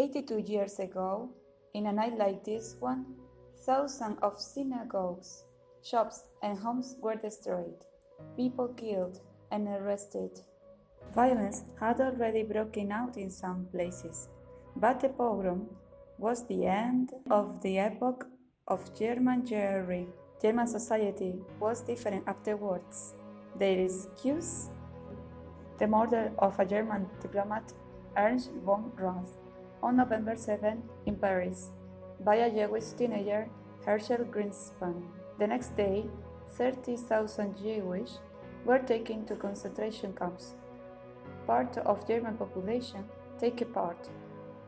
82 years ago, in a night like this one, thousands of synagogues, shops, and homes were destroyed, people killed and arrested. Violence had already broken out in some places, but the pogrom was the end of the epoch of German Jewry. German society was different afterwards. Their excuse? The murder of a German diplomat, Ernst von Rath, on November 7 in Paris by a Jewish teenager, Herschel Grynszpan. The next day, 30,000 Jewish were taken to concentration camps. Part of German population take a part,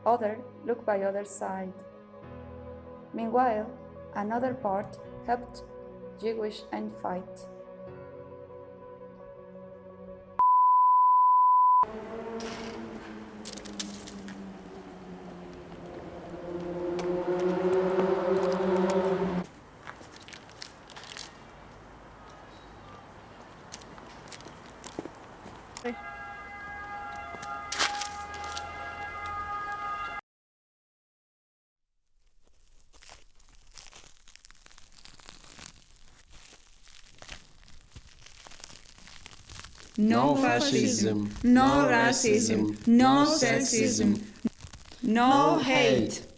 other look by other side. Meanwhile, another part helped Jewish and fight. No fascism, no racism, no sexism, no hate.